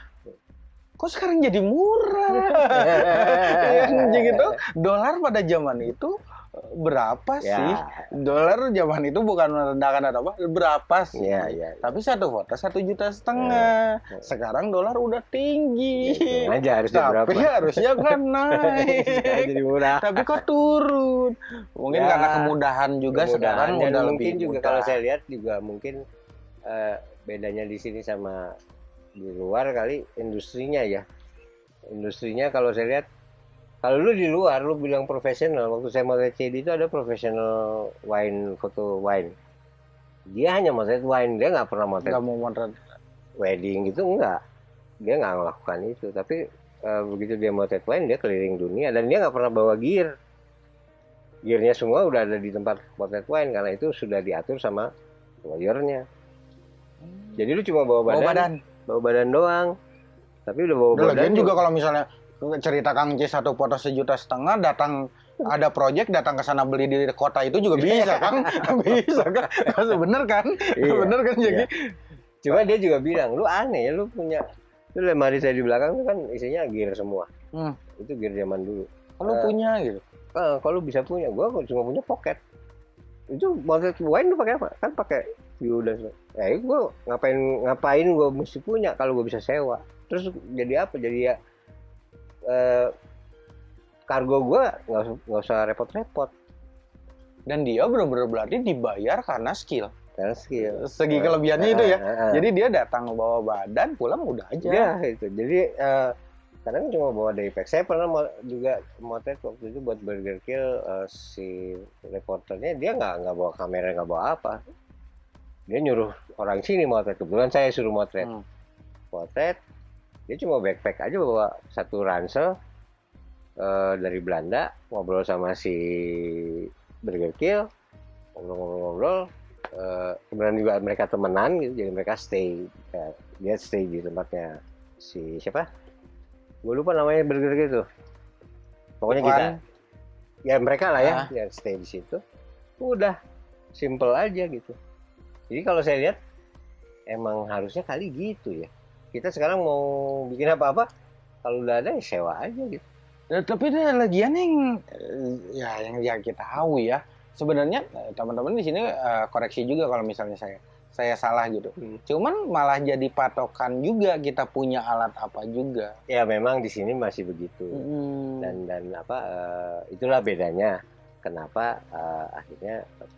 Kok sekarang jadi murah? Yang gitu, dolar pada zaman itu berapa Ya. sih? Dolar zaman itu bukan merendahkan atau apa, berapa sih? Iya, iya. Tapi satu foto satu juta setengah. Ya. Sekarang dolar udah tinggi. Hitung aja harusnya berapa. Tapi harusnya kan naik. Sekarang jadi murah. Tapi kok turun? Mungkin Ya, karena kemudahan juga sekarang Kemudahan. Dan udah mungkin lebih juga mudah. kalau saya lihat juga mungkin eh, bedanya di sini sama di luar kali industrinya ya. Industrinya kalau saya lihat kalau lu di luar lu bilang profesional waktu saya mau CD itu ada profesional wine foto wine. Dia hanya motret wine dia nggak pernah motret nggak mau motret. wedding gitu enggak dia nggak melakukan itu tapi eh, begitu dia motret wine dia keliling dunia dan dia nggak pernah bawa gear. Gearnya semua udah ada di tempat motret wine karena itu sudah diatur sama lawyernya. Jadi lu cuma bawa bawa badan, badan. bawa badan doang. Tapi udah bawa Udah, badan lagian juga kalau misalnya cerita Kang C satu foto sejuta setengah datang ada project datang ke sana beli di kota itu juga bisa kan bisa kan bener kan Iya, bener kan jadi cuma dia juga bilang lu aneh ya lu punya lu lemari saya di belakang tuh kan isinya gear semua. Hmm. itu gear zaman dulu. Kalau Eh, punya gitu? Ah, kalau bisa punya gua cuma punya pocket. Itu motret wine lu pakai apa? Kan pakai view dan ya itu gua ngapain ngapain gua mesti punya kalau gua bisa sewa? Terus jadi apa? Jadi ya eh, kargo gua nggak usah- repot-repot. Dan dia benar-benar berarti dibayar karena skill. Karena skill. Segi kelebihannya itu ya. Ah, ah. jadi dia datang bawa badan pulang udah aja. Ya itu jadi eh, kadang cuma bawa dari pack. Saya pernah mo- juga motret waktu itu buat Burger Kill eh, si reporternya. Dia nggak nggak bawa kamera nggak bawa apa. Dia nyuruh orang sini motret kebetulan saya suruh motret. Hmm. motret dia cuma backpack aja bawa satu ransel eh, dari Belanda ngobrol sama si Burger Kill ngobrol-ngobrol eh, kemudian juga mereka temenan gitu jadi mereka stay ya, dia stay di tempatnya si siapa? Gue lupa namanya Burger Kill tuh pokoknya Tuan. kita ya mereka lah ya Ah. yang stay di situ. Udah simple aja gitu. Jadi kalau saya lihat emang harusnya kali gitu ya kita sekarang mau bikin apa-apa kalau udah ada ya sewa aja gitu. Ya, tapi ada lagian yang eh, ya yang yang kita tahu ya. Sebenarnya eh, teman-teman di sini eh, koreksi juga kalau misalnya saya saya salah gitu. Hmm. cuman malah jadi patokan juga kita punya alat apa juga. Ya memang di sini masih begitu. Hmm. dan dan apa eh, itulah bedanya. Kenapa eh, akhirnya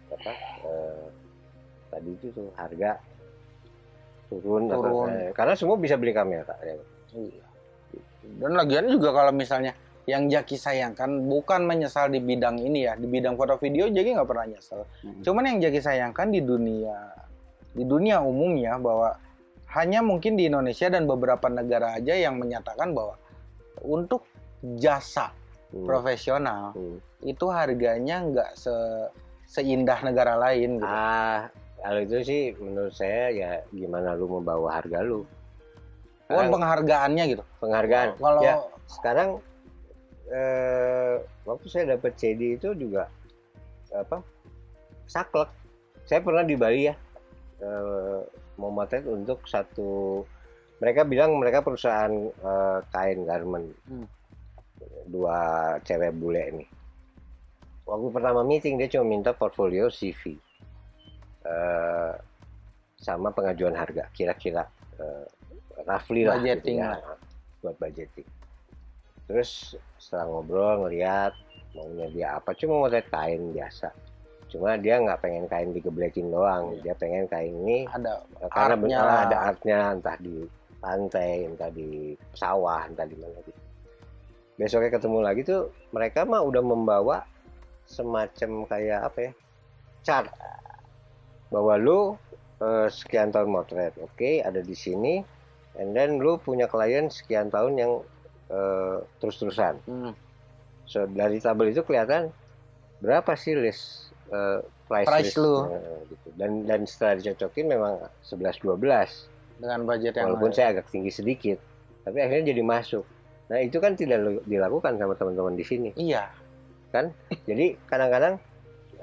apa eh, tadi itu tuh harga turun, Turun. eh, karena semua bisa beli kamera ya. Iya. Dan lagian juga kalau misalnya yang Jaki sayangkan bukan menyesal di bidang ini ya, di bidang foto video Jaki nggak pernah nyesel. Hmm. Cuman yang Jaki sayangkan di dunia di dunia umumnya bahwa hanya mungkin di Indonesia dan beberapa negara aja yang menyatakan bahwa untuk jasa Hmm. profesional Hmm. itu harganya nggak se seindah negara lain gitu. ah kalau itu sih menurut saya ya gimana lu membawa harga lu Sekarang penghargaannya gitu. penghargaan Kalau Ya. sekarang eh, waktu saya dapat CD itu juga apa saklek saya pernah di Bali ya eh, mau motret untuk satu mereka bilang mereka perusahaan eh, kain garment Hmm. dua cewek bule ini waktu pertama meeting dia cuma minta portfolio CV eh, sama pengajuan harga kira-kira eh, roughly lah gitu ya, lah. buat budgeting terus setelah ngobrol ngeliat maunya dia apa cuma mau lihat kain biasa cuma dia nggak pengen kain digeblekin doang Iya. dia pengen kain ini ada eh, karena benar ada artnya entah di pantai entah di sawah entah di mana gitu besoknya ketemu lagi tuh mereka mah udah membawa semacam kayak apa ya chart bahwa lu eh, sekian tahun motret oke ada di sini and then lu punya klien sekian tahun yang eh, terus-terusan. Hmm. so dari tabel itu kelihatan berapa sih list eh, price, Price list lu. eh, gitu. dan dan setelah dicocokin memang 11 12 dengan budget yang walaupun saya agak tinggi sedikit tapi akhirnya jadi masuk. Nah itu kan tidak dilakukan sama teman-teman di sini. Iya. Jadi kadang-kadang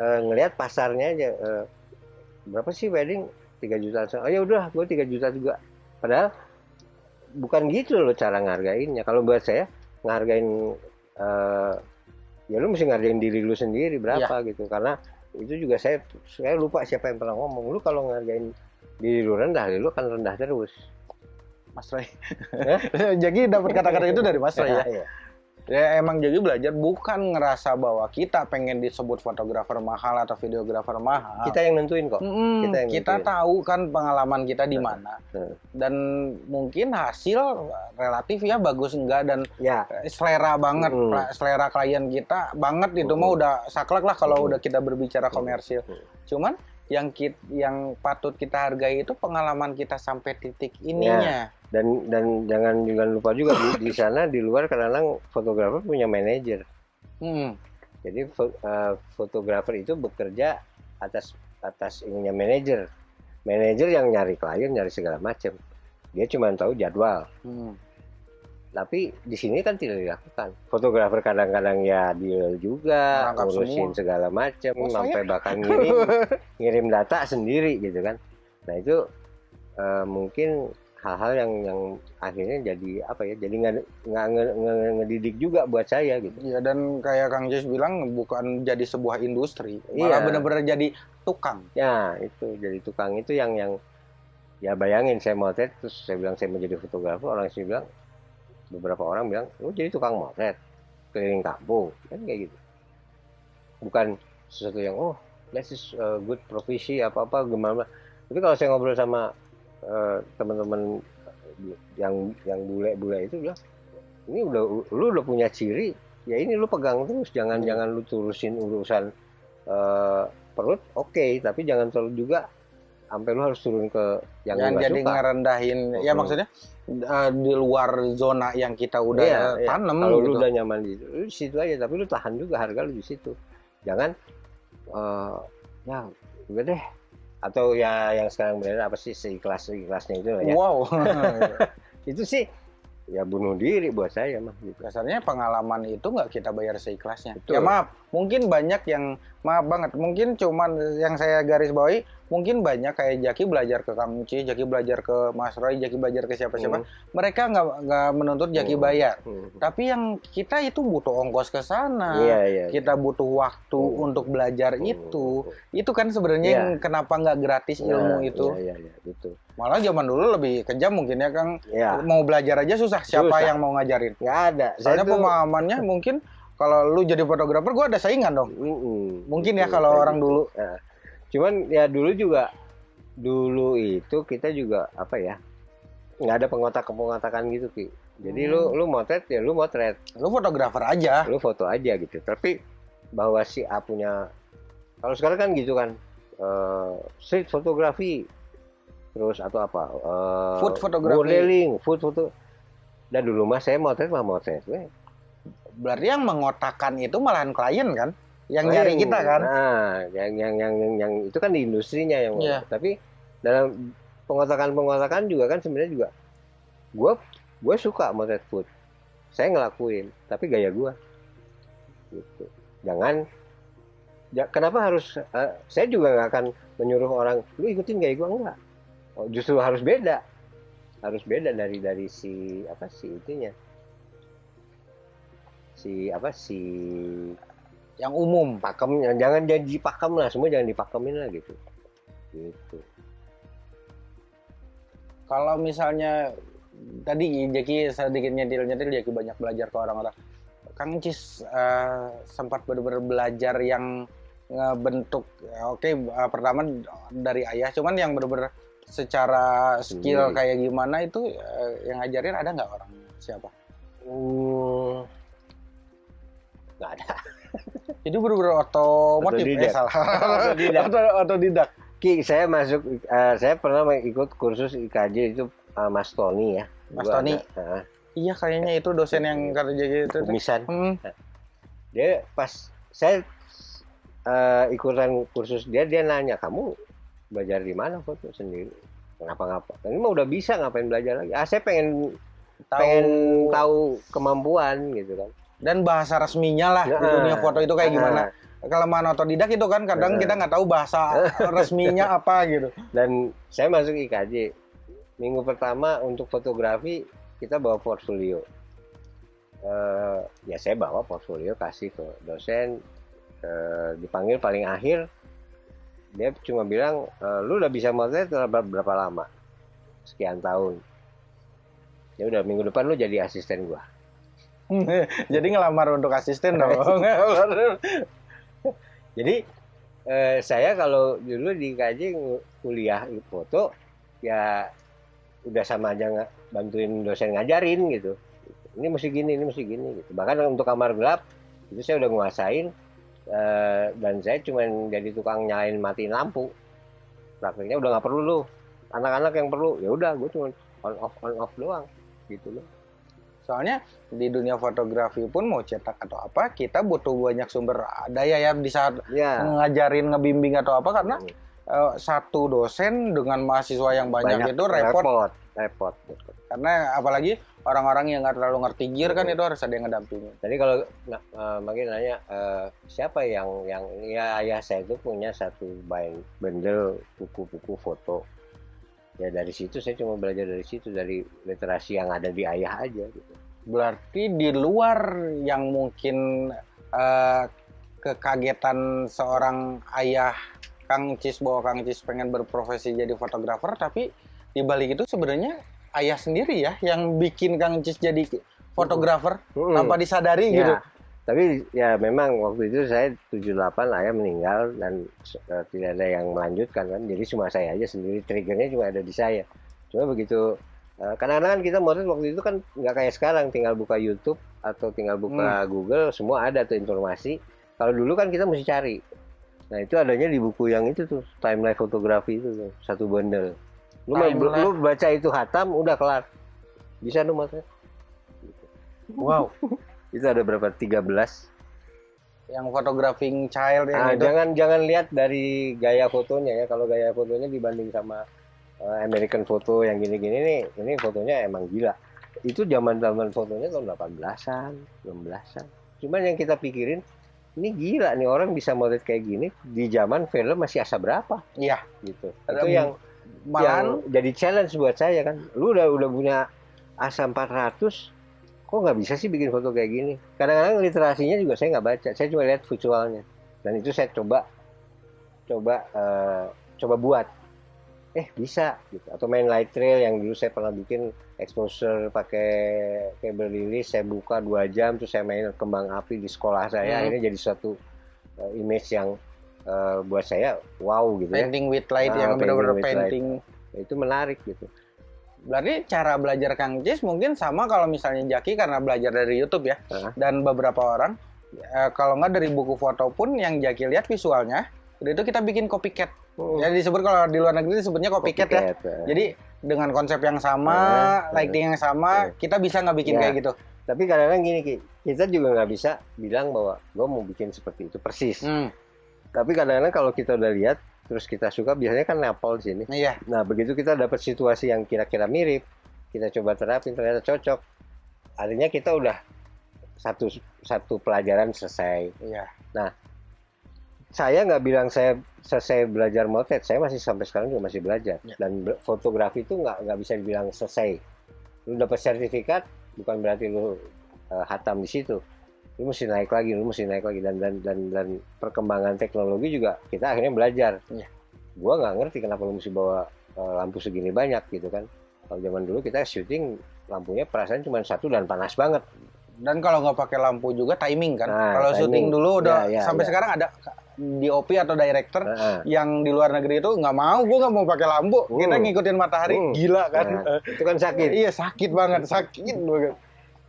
eh, ngelihat pasarnya aja eh, berapa sih wedding? 3 juta oh ya udah gue 3 juta juga. Padahal bukan gitu loh cara ngargainnya kalau buat saya ngargain eh, ya lu mesti ngargain diri lu sendiri berapa gitu. Karena itu juga saya saya lupa siapa yang pernah ngomong. Lu kalau ngargain diri lu rendah lu akan rendah terus. Mas Roy. Jadi dapat kata-kata itu dari Mas Roy ya? Iya. Ya emang jadi belajar bukan ngerasa bahwa kita pengen disebut fotografer mahal atau videografer mahal. Kita yang nentuin kok. Mm-mm, kita kita, yang nentuin. tahu kan pengalaman kita di mana dan mungkin hasil relatif ya bagus enggak dan Ya, selera banget Mm. Pra- selera klien kita banget itu Mm. mah udah saklek lah kalau Mm. udah kita berbicara komersil. Mm. Cuman yang kit, yang patut kita hargai itu pengalaman kita sampai titik ininya. dan dan jangan jangan lupa juga di, di sana di luar kadang-kadang fotografer punya manajer. Hmm. Jadi eh, fotografer itu bekerja atas atas ininya manajer. Manajer yang nyari klien, nyari segala macam. Dia cuma tahu jadwal. Hmm. Tapi di sini kan tidak dilakukan. Fotografer kadang-kadang ya deal juga, Merangkap ngurusin semua. segala macam, Oh, sampai bahkan ngirim ngirim data sendiri gitu kan. Nah itu eh, mungkin hal-hal yang yang akhirnya jadi apa ya? Jadi nggak nggak nge- nge- ngedidik juga buat saya gitu. Ya dan kayak Kang Jis bilang bukan jadi sebuah industri, Iya. malah bener-bener jadi tukang. Ya itu jadi tukang itu yang yang ya bayangin saya motret terus saya bilang saya mau jadi fotografer orang sih bilang beberapa orang bilang lu jadi tukang motret keliling kampung. Kan kayak gitu. Bukan sesuatu yang oh this is a good profesi apa apa gimana. Tapi kalau saya ngobrol sama eh, teman-teman yang yang bule-bule itu bilang ini udah lu udah punya ciri ya ini lu pegang terus. Jangan Hmm. jangan lu turusin urusan eh, perut oke. Tapi jangan terlalu juga sampai lu harus turun ke yang nggak jadi suka ngerendahin, ya Mhm. maksudnya uh, di luar zona yang kita udah Iya, iya. tanam kalau gitu. lu udah nyaman di situ, lu di situ aja tapi lu tahan juga harga lu di situ jangan eh ya udah deh atau ya yang sekarang beredar apa sih seikhlas ikhlasnya itu ya Wow. itu sih ya bunuh diri buat saya mah gitu Dasarnya pengalaman itu nggak kita bayar seikhlasnya. Betul. Ya maaf, mungkin banyak yang maaf banget, mungkin cuman yang saya garis bawahi, mungkin banyak kayak Jaki belajar ke Kang Uci, Jaki belajar ke Mas Roy, Jaki belajar ke siapa-siapa. Hmm. Mereka nggak nggak menuntut Jaki Hmm. bayar. Hmm. Tapi yang kita itu butuh ongkos ke sana. iya iya Kita butuh waktu Hmm. untuk belajar Hmm. itu. Itu kan sebenarnya Iya. yang kenapa nggak gratis ilmu Nah, itu. iya iya iya itu Malah zaman dulu lebih kejam mungkin ya Kang. ya Mau belajar aja susah. Siapa Susah. yang mau ngajarin? nggak ada Soalnya tuh- pemahamannya mungkin kalau lu jadi fotografer gua ada saingan dong. Mm-mm. Mungkin ya kalau orang dulu. Nah, cuman ya dulu juga dulu itu kita juga apa ya nggak ada pengotak pengotakan gitu ki jadi lu Hmm. lu motret ya lu motret Lu fotografer aja. lu foto aja gitu tapi bahwa si A punya kalau sekarang kan gitu kan eh, street fotografi terus atau apa eh, Food photography. modeling food foto dan dulu mah saya motret mah motret we. Berarti yang mengotakkan itu malahan klien kan? Yang Oh, nyari kita kan? Nah, yang yang yang yang, yang itu kan di industrinya yang Iya. tapi dalam pengotakan-pengotakan juga kan sebenarnya juga gue gue suka motret food. Saya ngelakuin, tapi gaya gue. Gitu. Jangan ja- kenapa harus eh, saya juga nggak akan menyuruh orang lu ikutin gaya gue enggak. Oh, justru harus beda. Harus beda dari dari si apa si itunya. Si apa si Yang umum. pakemnya jangan jadi pakem lah semua jangan dipakemin lah gitu gitu Kalau misalnya tadi Jaki sedikit nyetil-nyetil Jaki banyak belajar ke orang-orang. Kang Cis eh, sempat benar-benar belajar yang ngebentuk ya, oke eh, pertama dari ayah cuman yang benar-benar secara skill Sendiri. kayak gimana itu eh, yang ngajarin ada nggak orang siapa? Hmm, nggak ada Jadi benar-benar otomotif eh Otodidak. salah. Otodidak. Otodidak. Ki saya masuk eh, saya pernah ikut kursus IKJ itu eh, Mas Tony ya Mas Gua Tony? ada, eh, Iya kayaknya itu dosen yang kata Jaki itu. tuh. kumisan Hmm. dia pas saya eh, ikutan kursus dia dia nanya kamu belajar di mana foto sendiri kenapa ngapa ini mah udah bisa ngapain belajar lagi ah saya pengen Tahu pengen tahu kemampuan gitu kan dan bahasa resminya lah di Nah, dunia foto itu kayak gimana. nah, Kelemahan otodidak itu kan kadang Nah. kita nggak tahu bahasa resminya apa gitu. dan saya masuk IKJ minggu pertama untuk fotografi kita bawa portfolio. Eh, ya saya bawa portfolio kasih ke dosen. Eh, dipanggil paling akhir dia cuma bilang "Eh, lu udah bisa motret berapa lama? Sekian tahun. Ya udah minggu depan lu jadi asisten gua Jadi ngelamar untuk asisten dong. Jadi eh, saya kalau dulu di KJ kuliah foto ya udah sama aja nggak bantuin dosen ngajarin gitu. Ini mesti gini, ini mesti gini gitu. Bahkan untuk kamar gelap itu saya udah nguasain eh, dan saya cuma jadi tukang nyalain matiin lampu. Prakteknya udah nggak perlu lu. Anak-anak yang perlu ya udah gue cuma on off on off doang gitu loh. Soalnya di dunia fotografi pun mau cetak atau apa, kita butuh banyak sumber daya ya di saat Ya. ngajarin, ngebimbing atau apa karena Hmm. eh, satu dosen dengan mahasiswa yang banyak, itu repot. repot repot. Karena apalagi orang-orang yang nggak terlalu ngerti gear kan itu harus ada yang ngedampingin. Jadi kalau nah, eh, makin nanya eh, siapa yang yang ya ayah saya itu punya satu bendel buku-buku foto. Ya dari situ saya cuma belajar dari situ dari literasi yang ada di ayah aja gitu. Berarti di luar yang mungkin eh, kekagetan seorang ayah Kang Cis bahwa Kang Cis pengen berprofesi jadi fotografer, tapi di balik itu sebenarnya ayah sendiri ya yang bikin Kang Cis jadi fotografer Hmm. tanpa disadari Ya, gitu. Tapi ya memang waktu itu saya 78 ayah meninggal dan eh, tidak ada yang melanjutkan kan. Jadi cuma saya aja sendiri triggernya cuma ada di saya. Cuma begitu eh, kadang-kadang kan kita motret waktu itu kan nggak kayak sekarang tinggal buka YouTube atau tinggal buka Google semua ada tuh informasi. Kalau dulu kan kita mesti cari. Nah itu adanya di buku yang itu tuh timeline fotografi itu tuh satu bundle. Lu, lu baca itu hatam udah kelar. Bisa lu motret. Wow, Itu ada berapa? 13 yang photographing child yang Ah, itu. jangan jangan lihat dari gaya fotonya ya. Kalau gaya fotonya dibanding sama eh, American foto yang gini-gini nih, ini fotonya emang gila. Itu zaman-zaman fotonya tahun 18-an, 16-an. Cuman yang kita pikirin, ini gila nih orang bisa motret kayak gini di zaman film masih asa berapa Iya, gitu. Itu yang malahan yang jadi challenge buat saya kan. Lu udah udah punya asa 400 kok nggak bisa sih bikin foto kayak gini? Kadang-kadang literasinya juga saya nggak baca. Saya cuma lihat visualnya. Dan itu saya coba coba eh, coba buat. Eh bisa gitu. Atau main light trail yang dulu saya pernah bikin exposure pakai kabel lilis saya buka dua jam terus saya main kembang api di sekolah saya. Hmm. akhirnya jadi suatu eh, image yang eh, buat saya wow gitu ya. Painting with light Ah, yang painting benar-benar light. painting. itu menarik gitu Berarti cara belajar Kang Cis mungkin sama kalau misalnya Jaki karena belajar dari YouTube ya. Hah? Dan beberapa orang eh, kalau nggak dari buku foto pun yang Jaki lihat visualnya, itu kita bikin copycat. Hmm. Jadi disebut kalau di luar negeri disebutnya copycat, ya. Copycat, ya. Jadi dengan konsep yang sama, Eh, lighting yang sama, kita bisa nggak bikin Ya. kayak gitu. Tapi kadang-kadang gini Ki, kita juga nggak bisa bilang bahwa gue mau bikin seperti itu persis. Hmm, Tapi kadang-kadang kalau kita udah lihat, terus kita suka, biasanya kan nepal di sini. iya. Nah begitu kita dapat situasi yang kira-kira mirip, kita coba terapin ternyata cocok. Artinya kita udah satu satu pelajaran selesai. Iya. Saya nggak bilang saya selesai belajar motret, saya masih sampai sekarang juga masih belajar. Ya. Dan fotografi itu nggak nggak bisa dibilang selesai. Lu dapat sertifikat, bukan berarti lu eh, hatam di situ. Lu mesti naik lagi, lu mesti naik lagi dan dan dan, dan perkembangan teknologi juga kita akhirnya belajar. Ya. Gua nggak ngerti kenapa lu mesti bawa eh, lampu segini banyak gitu kan. Kalau zaman dulu kita syuting lampunya perasaan cuma satu dan panas banget. Dan kalau nggak pakai lampu juga timing kan. Nah, kalau syuting dulu udah Ya, ya, sampai ya. sekarang ada DOP atau director Nah, yang di luar negeri itu nggak mau, gue nggak mau pakai lampu, kita Hmm. ngikutin matahari, Hmm. gila kan? nah, itu kan sakit. Iya sakit banget, sakit banget.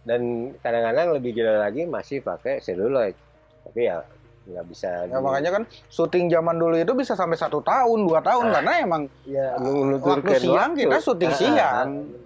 Dan kadang-kadang lebih gila lagi masih pakai seluloid tapi ya nggak bisa Ya, di- makanya kan syuting zaman dulu itu bisa sampai satu tahun, dua tahun Ah. karena emang ya waktu siang kita syuting Ah, siang. ah,